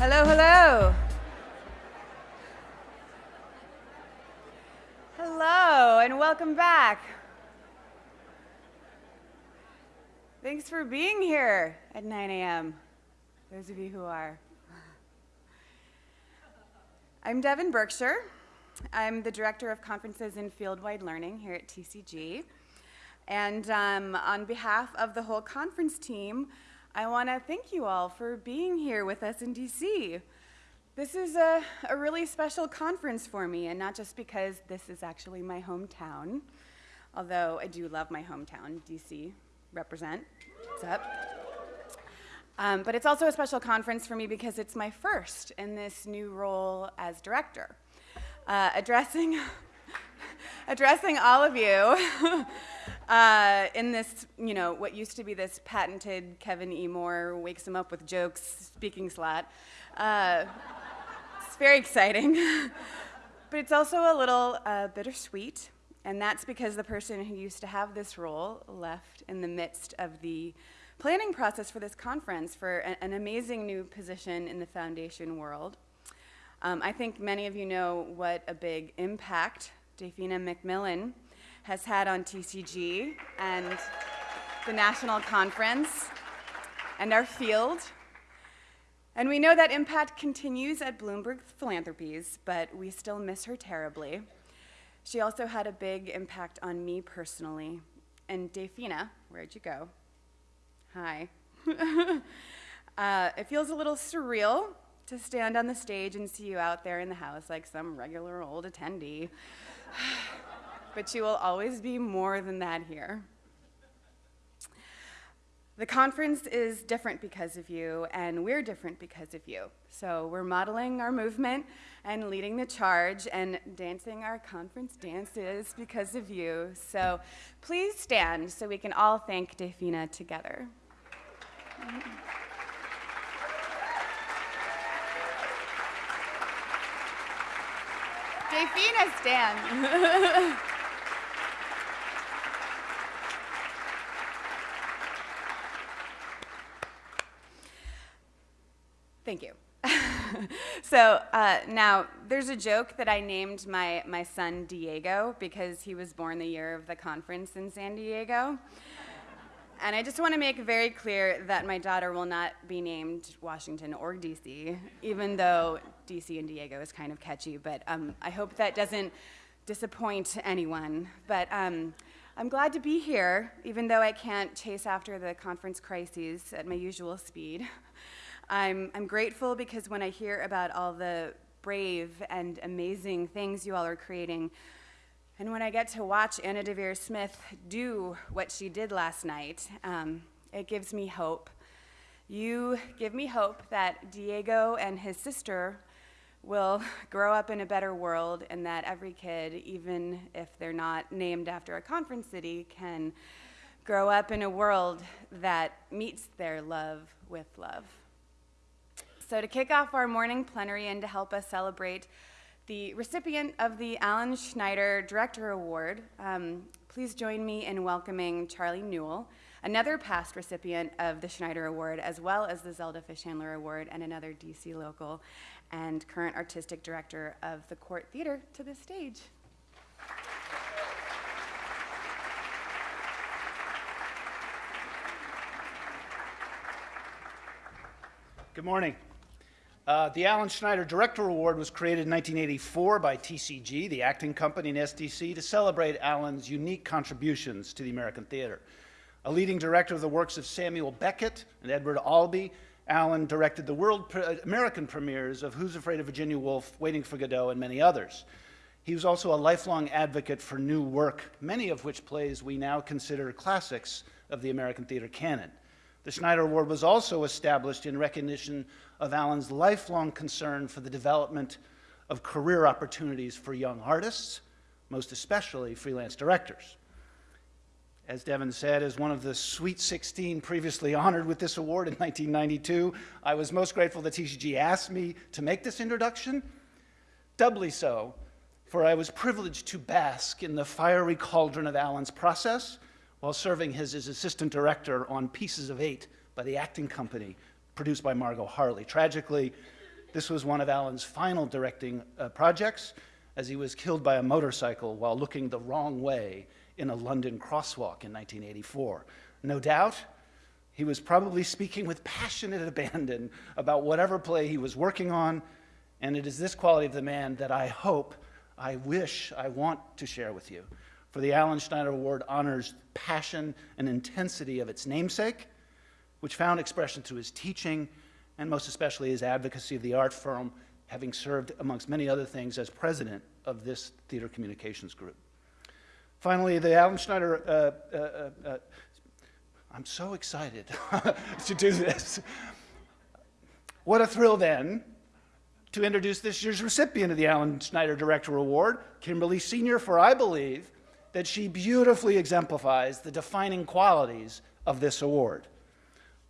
Hello, hello. Hello, and welcome back. Thanks for being here at 9 a.m., those of you who are. I'm Devin Berkshire. I'm the Director of Conferences and Fieldwide Learning here at TCG. And um, on behalf of the whole conference team, I want to thank you all for being here with us in DC. This is a, a really special conference for me, and not just because this is actually my hometown, although I do love my hometown, DC. Represent. What's up? Um, but it's also a special conference for me because it's my first in this new role as director. Uh, addressing, addressing all of you uh, in this, you know, what used to be this patented Kevin E. Moore wakes him up with jokes speaking slot. Uh, it's very exciting. but it's also a little uh, bittersweet, and that's because the person who used to have this role left in the midst of the planning process for this conference for an amazing new position in the foundation world. Um, I think many of you know what a big impact Dafina McMillan has had on TCG and the national conference and our field. And we know that impact continues at Bloomberg Philanthropies, but we still miss her terribly. She also had a big impact on me personally. And Dafina, where'd you go? Hi. uh, it feels a little surreal to stand on the stage and see you out there in the house like some regular old attendee but you will always be more than that here. The conference is different because of you, and we're different because of you. So we're modeling our movement and leading the charge and dancing our conference dances because of you. So please stand so we can all thank Dafina together. Dafina, stand. Thank you. So uh, now there's a joke that I named my, my son Diego because he was born the year of the conference in San Diego. And I just want to make very clear that my daughter will not be named Washington or DC, even though DC and Diego is kind of catchy. But um, I hope that doesn't disappoint anyone. But um, I'm glad to be here, even though I can't chase after the conference crises at my usual speed. I'm, I'm grateful because when I hear about all the brave and amazing things you all are creating, and when I get to watch Anna Deavere Smith do what she did last night, um, it gives me hope. You give me hope that Diego and his sister will grow up in a better world and that every kid, even if they're not named after a conference city, can grow up in a world that meets their love with love. So to kick off our morning plenary and to help us celebrate the recipient of the Alan Schneider Director Award, um, please join me in welcoming Charlie Newell, another past recipient of the Schneider Award, as well as the Zelda Fichandler Award and another DC local, and current artistic director of the Court Theater to the stage. Good morning. Uh, the Alan Schneider Director Award was created in 1984 by TCG, the acting company in SDC, to celebrate Alan's unique contributions to the American theater. A leading director of the works of Samuel Beckett and Edward Albee, Alan directed the world pre American premieres of Who's Afraid of Virginia Woolf, Waiting for Godot, and many others. He was also a lifelong advocate for new work, many of which plays we now consider classics of the American theater canon. The Schneider Award was also established in recognition of Alan's lifelong concern for the development of career opportunities for young artists, most especially freelance directors. As Devin said, as one of the Sweet 16 previously honored with this award in 1992, I was most grateful that TCG asked me to make this introduction. Doubly so, for I was privileged to bask in the fiery cauldron of Alan's process while serving as his assistant director on Pieces of Eight by the acting company produced by Margot Harley. Tragically, This was one of Alan's final directing uh, projects as he was killed by a motorcycle while looking the wrong way in a London crosswalk in 1984. No doubt, he was probably speaking with passionate abandon about whatever play he was working on, and it is this quality of the man that I hope, I wish, I want to share with you. For the Alan Schneider Award honors passion and intensity of its namesake, which found expression through his teaching and most especially his advocacy of the art firm, having served, amongst many other things, as president of this theater communications group. Finally, the Alan Schneider, uh, uh, uh, uh I'm so excited to do this. What a thrill then to introduce this year's recipient of the Alan Schneider Director Award, Kimberly Senior, for I believe that she beautifully exemplifies the defining qualities of this award.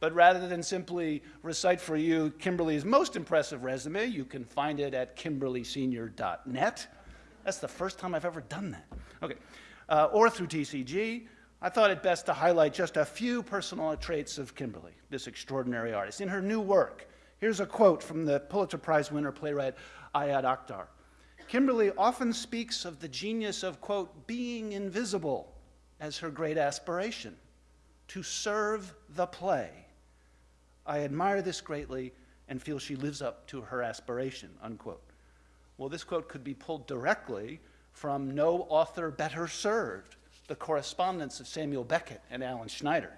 But rather than simply recite for you Kimberly's most impressive resume, you can find it at kimberlysenior.net. That's the first time I've ever done that. Okay. Uh, or through TCG. I thought it best to highlight just a few personal traits of Kimberly, this extraordinary artist. In her new work, here's a quote from the Pulitzer Prize winner playwright Ayad Akhtar. Kimberly often speaks of the genius of, quote, being invisible as her great aspiration, to serve the play. I admire this greatly and feel she lives up to her aspiration, unquote. Well, this quote could be pulled directly from No Author Better Served, the correspondence of Samuel Beckett and Alan Schneider,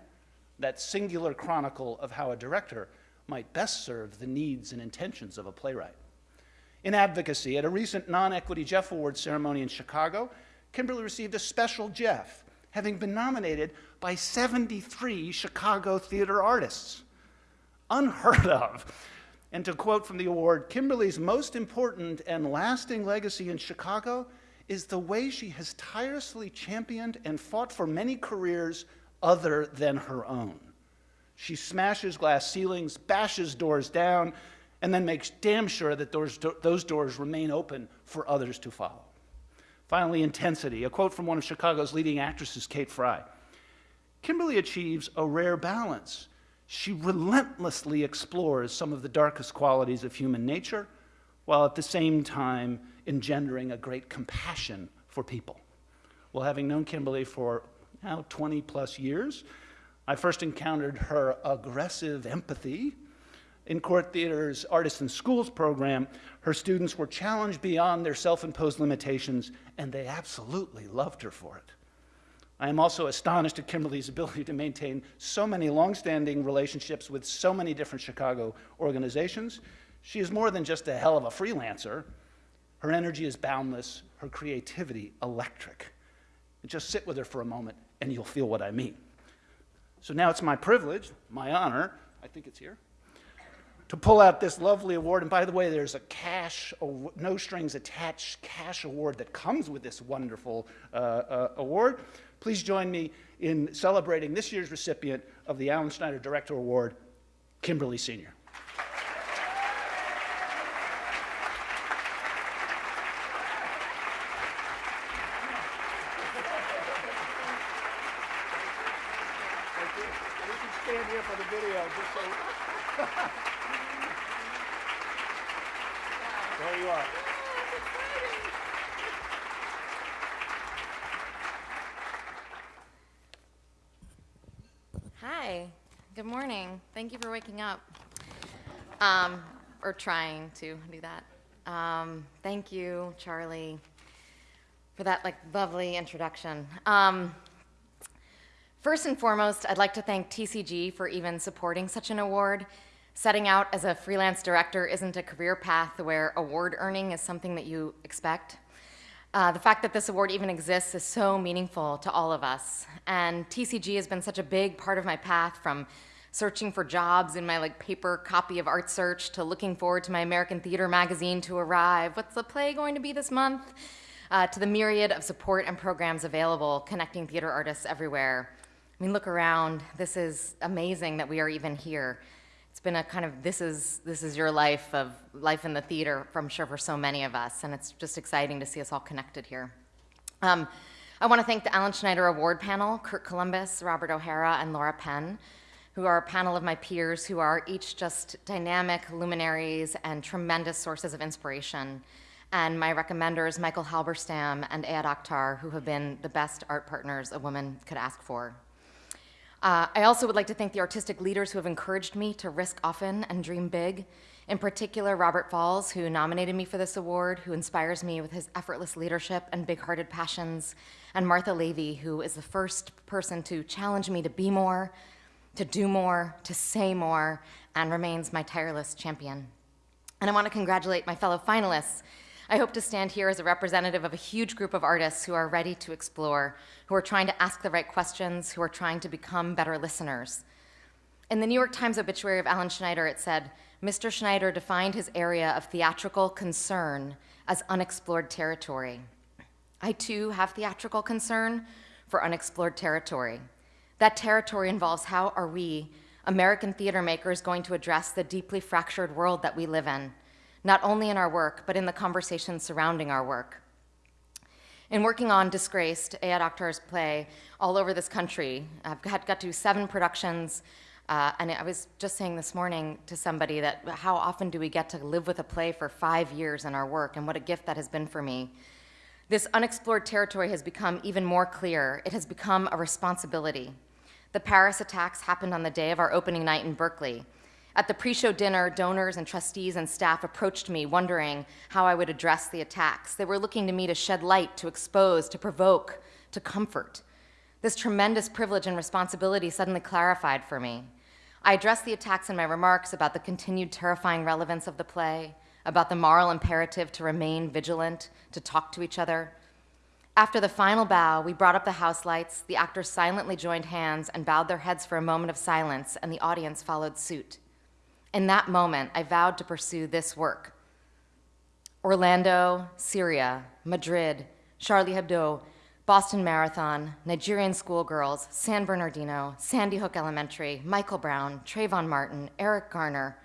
that singular chronicle of how a director might best serve the needs and intentions of a playwright. In advocacy, at a recent non-equity Jeff Award ceremony in Chicago, Kimberly received a special Jeff, having been nominated by 73 Chicago theater artists. Unheard of. And to quote from the award, Kimberly's most important and lasting legacy in Chicago is the way she has tirelessly championed and fought for many careers other than her own. She smashes glass ceilings, bashes doors down, and then makes damn sure that those, those doors remain open for others to follow. Finally, intensity. A quote from one of Chicago's leading actresses, Kate Fry. Kimberly achieves a rare balance. She relentlessly explores some of the darkest qualities of human nature, while at the same time engendering a great compassion for people. Well, having known Kimberly for now 20 plus years, I first encountered her aggressive empathy in Court Theater's Artists in Schools program, her students were challenged beyond their self-imposed limitations, and they absolutely loved her for it. I am also astonished at Kimberly's ability to maintain so many long-standing relationships with so many different Chicago organizations. She is more than just a hell of a freelancer. Her energy is boundless, her creativity electric. Just sit with her for a moment and you'll feel what I mean. So now it's my privilege, my honor, I think it's here, to pull out this lovely award. And by the way, there's a cash, no strings attached cash award that comes with this wonderful uh, uh, award. Please join me in celebrating this year's recipient of the Alan Schneider Director Award, Kimberly Senior. stand here for the video just so There you are. Hi, good morning. Thank you for waking up. Um, or trying to do that. Um, thank you, Charlie, for that like lovely introduction. Um, first and foremost, I'd like to thank TCG for even supporting such an award. Setting out as a freelance director isn't a career path where award earning is something that you expect. Uh, the fact that this award even exists is so meaningful to all of us. And TCG has been such a big part of my path from searching for jobs in my like paper copy of Art Search to looking forward to my American Theater magazine to arrive. What's the play going to be this month? Uh, to the myriad of support and programs available connecting theater artists everywhere. I mean, look around. This is amazing that we are even here it's been a kind of this is this is your life of life in the theater I'm sure for so many of us and it's just exciting to see us all connected here. Um, I want to thank the Alan Schneider Award panel, Kurt Columbus, Robert O'Hara, and Laura Penn who are a panel of my peers who are each just dynamic luminaries and tremendous sources of inspiration, and my recommenders, Michael Halberstam and Ayad Akhtar, who have been the best art partners a woman could ask for. Uh, I also would like to thank the artistic leaders who have encouraged me to risk often and dream big. In particular, Robert Falls, who nominated me for this award, who inspires me with his effortless leadership and big hearted passions, and Martha Lavey, who is the first person to challenge me to be more, to do more, to say more, and remains my tireless champion. And I want to congratulate my fellow finalists. I hope to stand here as a representative of a huge group of artists who are ready to explore, who are trying to ask the right questions, who are trying to become better listeners. In the New York Times obituary of Alan Schneider, it said, Mr. Schneider defined his area of theatrical concern as unexplored territory. I too have theatrical concern for unexplored territory. That territory involves how are we, American theater makers, going to address the deeply fractured world that we live in, not only in our work, but in the conversations surrounding our work. In working on Disgraced, Ayad Akhtar's play, all over this country, I've got, got to seven productions, uh, and I was just saying this morning to somebody that how often do we get to live with a play for five years in our work, and what a gift that has been for me. This unexplored territory has become even more clear. It has become a responsibility. The Paris attacks happened on the day of our opening night in Berkeley. At the pre show dinner, donors and trustees and staff approached me wondering how I would address the attacks. They were looking to me to shed light, to expose, to provoke, to comfort. This tremendous privilege and responsibility suddenly clarified for me. I addressed the attacks in my remarks about the continued terrifying relevance of the play, about the moral imperative to remain vigilant, to talk to each other. After the final bow, we brought up the house lights, the actors silently joined hands and bowed their heads for a moment of silence, and the audience followed suit. In that moment, I vowed to pursue this work. Orlando, Syria, Madrid, Charlie Hebdo, Boston Marathon, Nigerian schoolgirls, San Bernardino, Sandy Hook Elementary, Michael Brown, Trayvon Martin, Eric Garner,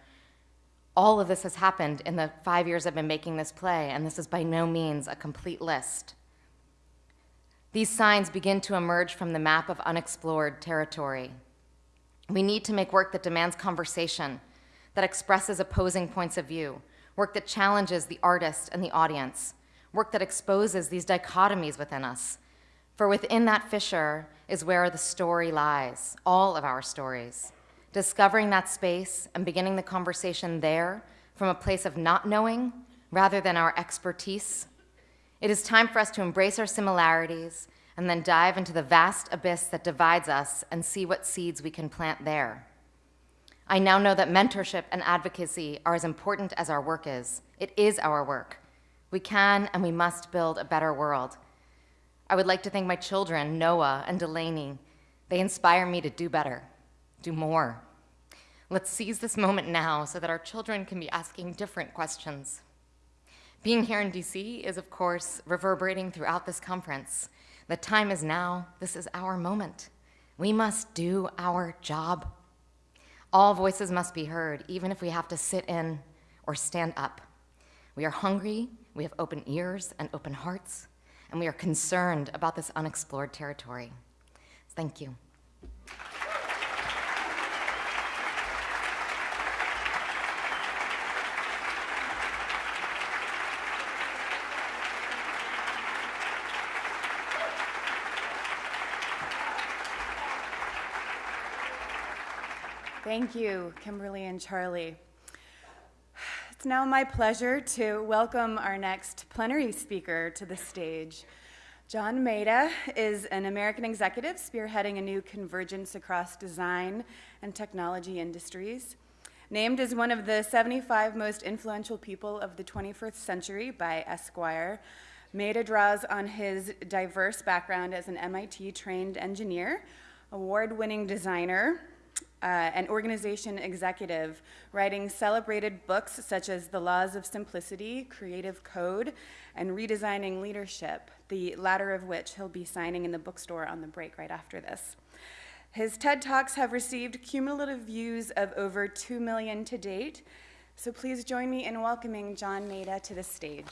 all of this has happened in the five years I've been making this play, and this is by no means a complete list. These signs begin to emerge from the map of unexplored territory. We need to make work that demands conversation, that expresses opposing points of view, work that challenges the artist and the audience, work that exposes these dichotomies within us. For within that fissure is where the story lies, all of our stories discovering that space and beginning the conversation there from a place of not knowing rather than our expertise. It is time for us to embrace our similarities and then dive into the vast abyss that divides us and see what seeds we can plant there. I now know that mentorship and advocacy are as important as our work is. It is our work. We can and we must build a better world. I would like to thank my children, Noah and Delaney. They inspire me to do better, do more. Let's seize this moment now so that our children can be asking different questions. Being here in DC is, of course, reverberating throughout this conference. The time is now. This is our moment. We must do our job. All voices must be heard, even if we have to sit in or stand up. We are hungry, we have open ears and open hearts, and we are concerned about this unexplored territory. Thank you. Thank you, Kimberly and Charlie. It's now my pleasure to welcome our next plenary speaker to the stage. John Maeda is an American executive spearheading a new convergence across design and technology industries. Named as one of the 75 most influential people of the 21st century by Esquire, Maeda draws on his diverse background as an MIT trained engineer, award winning designer, uh, an organization executive, writing celebrated books such as The Laws of Simplicity, Creative Code, and Redesigning Leadership, the latter of which he'll be signing in the bookstore on the break right after this. His TED Talks have received cumulative views of over 2 million to date, so please join me in welcoming John Maeda to the stage.